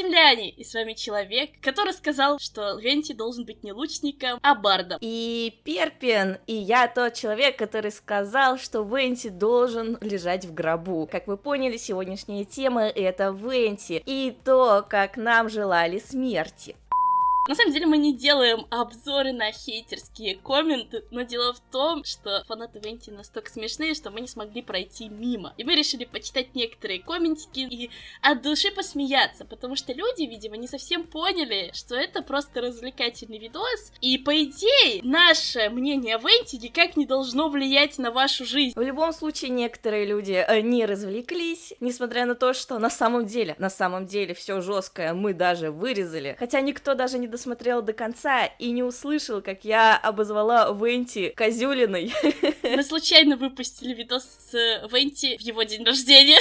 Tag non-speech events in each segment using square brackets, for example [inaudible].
Земляне! И с вами человек, который сказал, что Венти должен быть не лучником, а бардом. И Перпин, и я тот человек, который сказал, что Венти должен лежать в гробу. Как вы поняли, сегодняшняя тема это Венти и то, как нам желали смерти. На самом деле мы не делаем обзоры на хейтерские комменты, но дело в том, что фанаты Венти настолько смешные, что мы не смогли пройти мимо. И мы решили почитать некоторые комментики и от души посмеяться, потому что люди, видимо, не совсем поняли, что это просто развлекательный видос, и по идее наше мнение о Венти никак не должно влиять на вашу жизнь. В любом случае некоторые люди э, не развлеклись, несмотря на то, что на самом деле, на самом деле все жесткое мы даже вырезали, хотя никто даже не досмотрел до конца и не услышал, как я обозвала Венти Козюлиной. Мы случайно выпустили видос с Венти в его день рождения.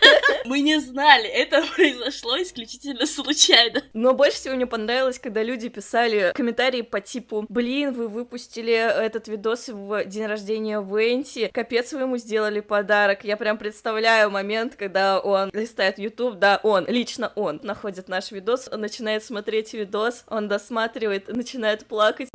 [laughs] Мы не знали, это [laughs] произошло исключительно случайно. Но больше всего мне понравилось, когда люди писали комментарии по типу «Блин, вы выпустили этот видос в день рождения Венти, капец вы ему сделали подарок». Я прям представляю момент, когда он листает YouTube, да, он, лично он, находит наш видос, он начинает смотреть видос, он досматривает, начинает плакать.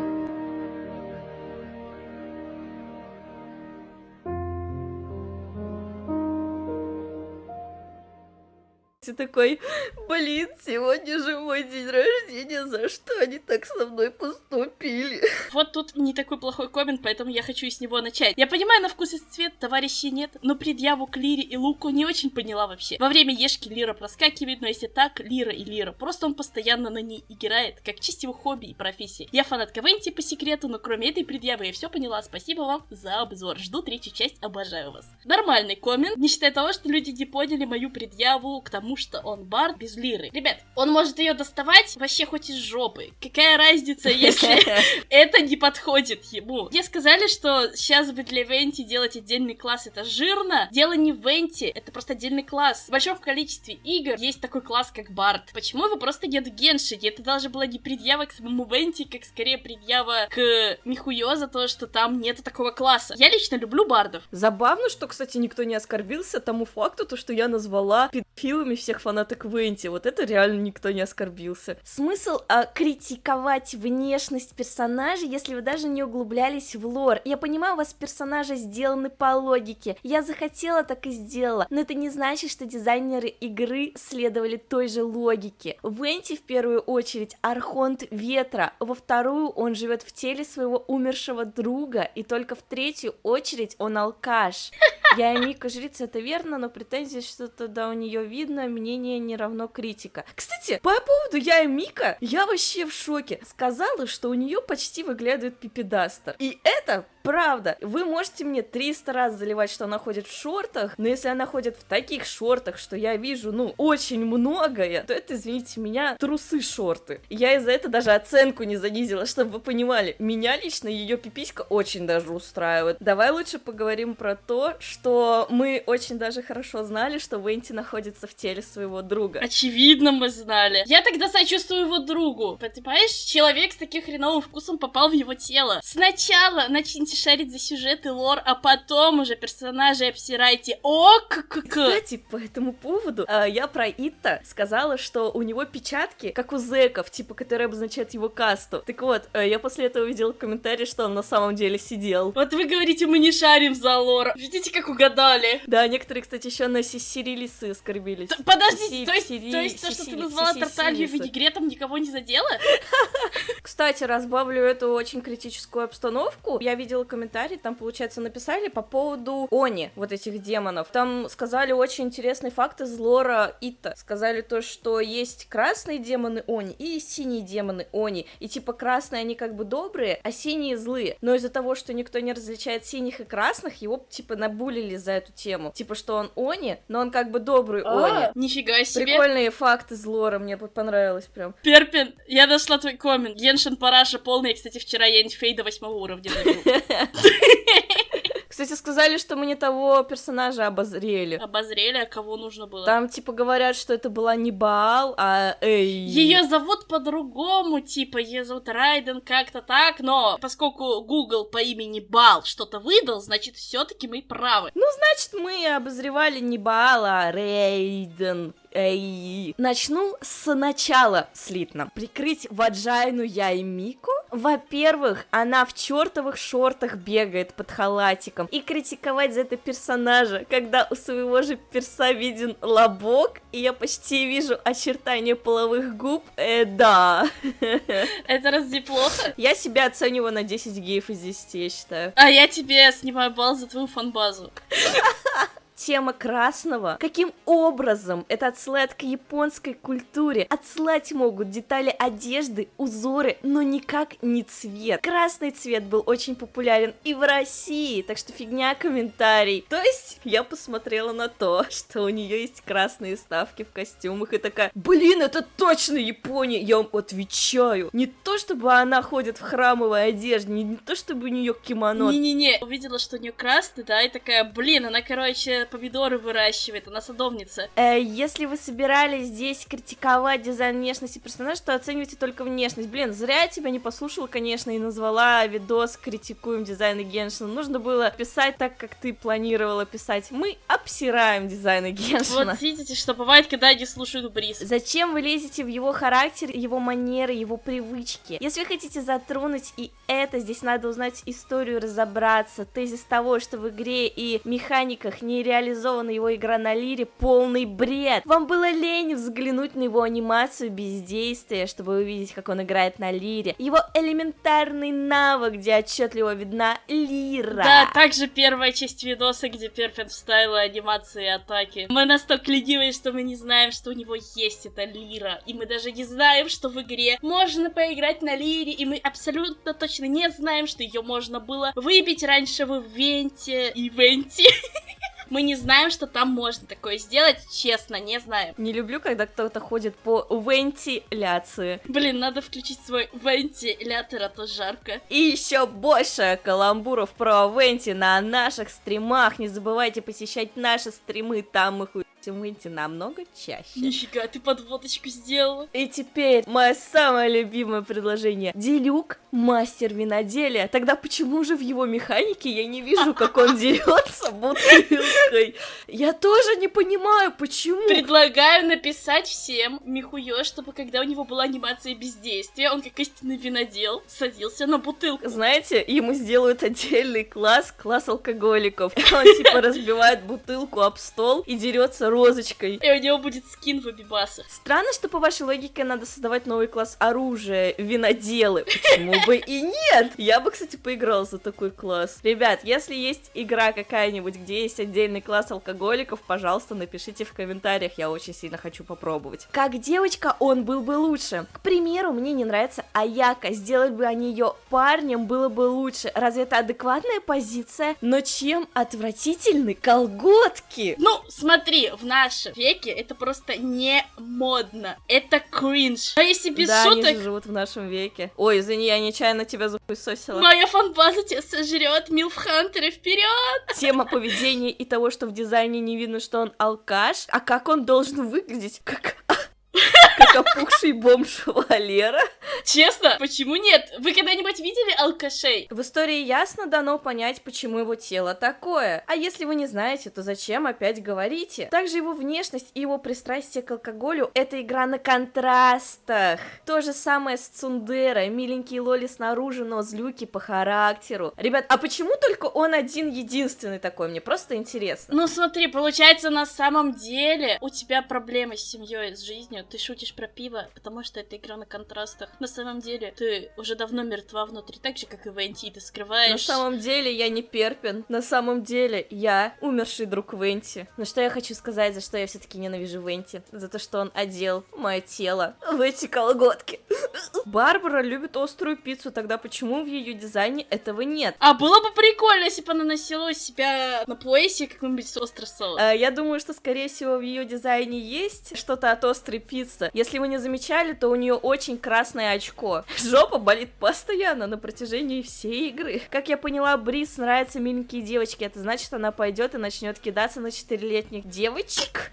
Ты такой, блин, сегодня же мой день рождения, за что они так со мной поступили? Вот тут не такой плохой коммент, поэтому я хочу с него начать. Я понимаю, на вкус и цвет товарищей нет, но предъяву к Лире и Луку не очень поняла вообще. Во время Ешки Лира проскакивает, но если так, Лира и Лира. Просто он постоянно на ней играет, как честь его хобби и профессии. Я фанат Венти по секрету, но кроме этой предъявы я все поняла. Спасибо вам за обзор. Жду третью часть, обожаю вас. Нормальный коммент, не считая того, что люди не поняли мою предъяву к тому, что он бард без лиры. Ребят, он может ее доставать вообще хоть из жопы. Какая разница, если [laughs] это не подходит ему? Мне сказали, что сейчас бы для Венти делать отдельный класс это жирно. Дело не в Венти, это просто отдельный класс. В большом количестве игр есть такой класс, как бард. Почему его просто нет в Геншине? Это даже была не предъява к самому Венти, как скорее предъява к Михуё за то, что там нету такого класса. Я лично люблю бардов. Забавно, что, кстати, никто не оскорбился тому факту, то, что я назвала педофилами всех фанаток Венти. Вот это реально никто не оскорбился. Смысл а, критиковать внешность персонажа, если вы даже не углублялись в лор. Я понимаю, у вас персонажи сделаны по логике. Я захотела, так и сделала. Но это не значит, что дизайнеры игры следовали той же логике. Венти в первую очередь Архонт Ветра, во вторую он живет в теле своего умершего друга, и только в третью очередь он алкаш. Я и Мика жрица, это верно, но претензии что-то да у нее видно, мнение не равно критика. Кстати, по поводу я и Мика, я вообще в шоке. Сказала, что у нее почти выглядывает пипедастер. И это правда. Вы можете мне 300 раз заливать, что она ходит в шортах, но если она ходит в таких шортах, что я вижу, ну, очень многое, то это, извините меня, трусы-шорты. Я из-за этого даже оценку не занизила, чтобы вы понимали. Меня лично ее пиписька очень даже устраивает. Давай лучше поговорим про то, что мы очень даже хорошо знали, что Венти находится в теле своего друга. Очевидно, мы знали. Я тогда сочувствую его другу. Понимаешь, человек с таким хреновым вкусом попал в его тело. Сначала начните шарить за сюжет и лор, а потом уже персонажи обсирайте. О, как Кстати, по этому поводу, э, я про Итта сказала, что у него печатки, как у зеков, типа, которые обозначают его касту. Так вот, э, я после этого увидела комментарий, что он на самом деле сидел. Вот вы говорите, мы не шарим за лор. Видите, как угадали. Да, некоторые, кстати, еще на Сирилисы оскорбились. Подождите, то есть, то есть то, что ты назвала Тарталью винегретом, никого не задело? [laughs] Кстати, разбавлю эту очень критическую обстановку. Я видела комментарий, там, получается, написали по поводу Они, вот этих демонов. Там сказали очень интересный факт из лора Ита. Сказали то, что есть красные демоны Они и синие демоны Они. И типа красные они как бы добрые, а синие злые. Но из-за того, что никто не различает синих и красных, его типа набулили за эту тему. Типа, что он Они, но он как бы добрый а, Они. Нифига себе. Прикольные факты из лора, мне понравилось прям. Перпин, я нашла твой коммент. Геншин Параша полный, кстати, вчера я Фей до восьмого уровня добил. [laughs] Кстати, сказали, что мы не того персонажа обозрели. Обозрели, а кого нужно было? Там, типа, говорят, что это была не Баал, а Эй. Ее зовут по-другому, типа, ее зовут Райден как-то так, но поскольку Google по имени Бал что-то выдал, значит, все-таки мы правы. Ну, значит, мы обозревали не Баала, а Рейден. Эй. Начну с начала слитно. Прикрыть Ваджайну я и Мику? Во-первых, она в чертовых шортах бегает под халатиком. И критиковать за это персонажа, когда у своего же перса виден лобок, и я почти вижу очертания половых губ, э, да. [laughs] Это разве плохо? Я себя оцениваю на 10 геев из 10, я считаю. А я тебе снимаю балл за твою фанбазу [laughs] тема красного. Каким образом это отсылает к японской культуре? Отсылать могут детали одежды, узоры, но никак не цвет. Красный цвет был очень популярен и в России, так что фигня комментарий. То есть я посмотрела на то, [laughs] что у нее есть красные ставки в костюмах и такая, блин, это точно Япония, я вам отвечаю. Не то, чтобы она ходит в храмовой одежде, не, не то, чтобы у нее кимоно. Не-не-не, увидела, что у нее красный, да, и такая, блин, она, короче, помидоры выращивает, она садовница. Э, если вы собирались здесь критиковать дизайн внешности персонажа, то оценивайте только внешность. Блин, зря я тебя не послушала, конечно, и назвала видос «Критикуем дизайн Геншина». Нужно было писать так, как ты планировала писать. Мы обсираем дизайн Геншина. Вот видите, что бывает, когда не слушают Бриз. Зачем вы лезете в его характер, его манеры, его привычки? Если вы хотите затронуть и это, здесь надо узнать историю, разобраться. Тезис того, что в игре и механиках не реализована его игра на лире, полный бред. Вам было лень взглянуть на его анимацию бездействия, чтобы увидеть, как он играет на лире. Его элементарный навык, где отчетливо видна лира. Да, также первая часть видоса, где Перфект вставила анимации атаки. Мы настолько ленивые, что мы не знаем, что у него есть эта лира. И мы даже не знаем, что в игре можно поиграть на лире, и мы абсолютно точно не знаем, что ее можно было выбить раньше в ивенте. Ивенте. [laughs] Мы не знаем, что там можно такое сделать, честно, не знаем. Не люблю, когда кто-то ходит по вентиляции. Блин, надо включить свой вентилятор, а то жарко. И еще больше каламбуров про венти на наших стримах. Не забывайте посещать наши стримы, там мы хуй выйти намного чаще. Нифига, ты подводочку сделала. И теперь мое самое любимое предложение. Делюк мастер виноделия. Тогда почему же в его механике я не вижу, как он дерется бутылкой? Я тоже не понимаю, почему. Предлагаю написать всем Михуё, чтобы когда у него была анимация бездействия, он как истинный винодел садился на бутылку. Знаете, ему сделают отдельный класс, класс алкоголиков. Он типа разбивает бутылку об стол и дерется розочкой. И у него будет скин в Абибаса. Странно, что по вашей логике надо создавать новый класс оружия, виноделы. Почему бы и нет? Я бы, кстати, поиграл за такой класс. Ребят, если есть игра какая-нибудь, где есть отдельный класс алкоголиков, пожалуйста, напишите в комментариях, я очень сильно хочу попробовать. Как девочка, он был бы лучше. К примеру, мне не нравится Аяка, сделать бы они ее парнем было бы лучше. Разве это адекватная позиция? Но чем отвратительны колготки? Ну, смотри, в нашем веке это просто не модно. Это кринж. А если без да, шуток... они же живут в нашем веке. Ой, извини, я нечаянно тебя запылесосила. Моя фанбаза тебя сожрет, Милфхантеры, вперед! Тема поведения и того, что в дизайне не видно, что он алкаш, а как он должен выглядеть? Как как опухший бомж Валера. Честно, почему нет? Вы когда-нибудь видели алкашей? В истории ясно дано понять, почему его тело такое. А если вы не знаете, то зачем опять говорите? Также его внешность и его пристрастие к алкоголю — это игра на контрастах. То же самое с Цундера. Миленький Лоли снаружи, но злюки по характеру. Ребят, а почему только он один единственный такой? Мне просто интересно. Ну смотри, получается на самом деле у тебя проблемы с семьей, с жизнью. Ты шутишь про пиво, потому что это игра на контрастах. На самом деле, ты уже давно мертва внутри, так же, как и Венти, и ты скрываешь... На самом деле, я не Перпин. На самом деле, я умерший друг Венти. Но что я хочу сказать, за что я все таки ненавижу Венти? За то, что он одел мое тело в эти колготки. [laughs] Барбара любит острую пиццу, тогда почему в ее дизайне этого нет? А было бы прикольно, если бы она носила у себя на поясе какой-нибудь острый соус. А, я думаю, что, скорее всего, в ее дизайне есть что-то от острой пиццы, Если вы не замечали, то у нее очень красное очко. Жопа болит постоянно на протяжении всей игры. Как я поняла, Бриз нравятся миленькие девочки. Это значит, она пойдет и начнет кидаться на 4-летних девочек.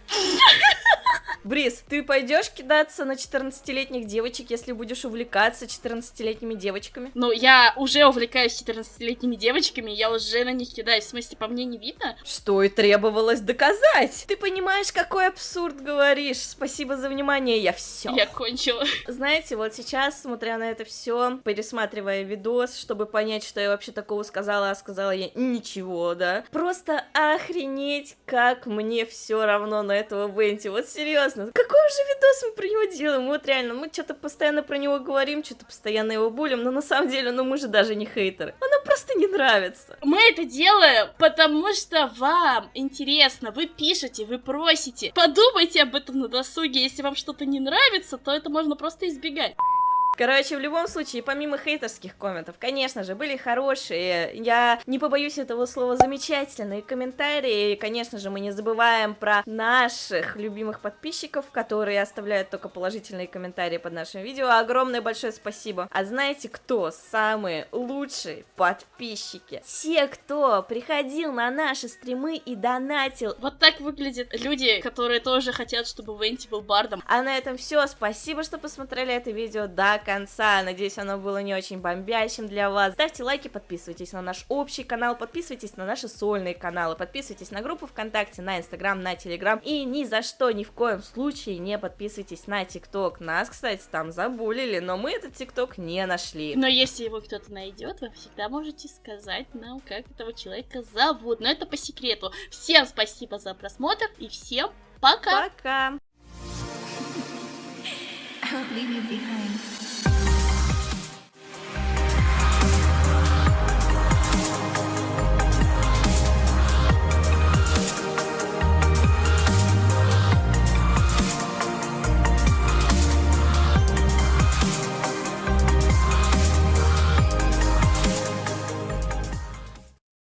Бриз, ты пойдешь кидаться на 14-летних девочек, если будешь увлекаться 14-летними девочками? Ну, я уже увлекаюсь 14-летними девочками, я уже на них кидаюсь. В смысле, по мне не видно? Что и требовалось доказать. Ты понимаешь, какой абсурд говоришь. Спасибо за внимание, я все. Я кончила. Знаете, вот сейчас, смотря на это все, пересматривая видос, чтобы понять, что я вообще такого сказала, а сказала я ничего, да. Просто охренеть, как мне все равно на этого Бенти. Вот серьезно, какой же видос мы про него делаем? Вот реально, мы что-то постоянно про него говорим, что-то постоянно его булим, но на самом деле, ну мы же даже не хейтеры. Он нам просто не нравится. Мы это делаем, потому что вам интересно, вы пишете, вы просите. Подумайте об этом на досуге, если вам что-то не нравится, то это можно просто избегать. Короче, в любом случае, помимо хейтерских комментов, конечно же, были хорошие, я не побоюсь этого слова, замечательные комментарии, и, конечно же, мы не забываем про наших любимых подписчиков, которые оставляют только положительные комментарии под нашим видео, огромное большое спасибо. А знаете, кто самые лучшие подписчики? Те, кто приходил на наши стримы и донатил. Вот так выглядят люди, которые тоже хотят, чтобы Венти был бардом. А на этом все, спасибо, что посмотрели это видео до конца. Надеюсь, оно было не очень бомбящим для вас. Ставьте лайки, подписывайтесь на наш общий канал, подписывайтесь на наши сольные каналы, подписывайтесь на группу ВКонтакте, на Инстаграм, на Телеграм. И ни за что, ни в коем случае не подписывайтесь на ТикТок. Нас, кстати, там забулили, но мы этот ТикТок не нашли. Но если его кто-то найдет, вы всегда можете сказать нам, как этого человека зовут. Но это по секрету. Всем спасибо за просмотр и всем пока! Пока! Leave you behind.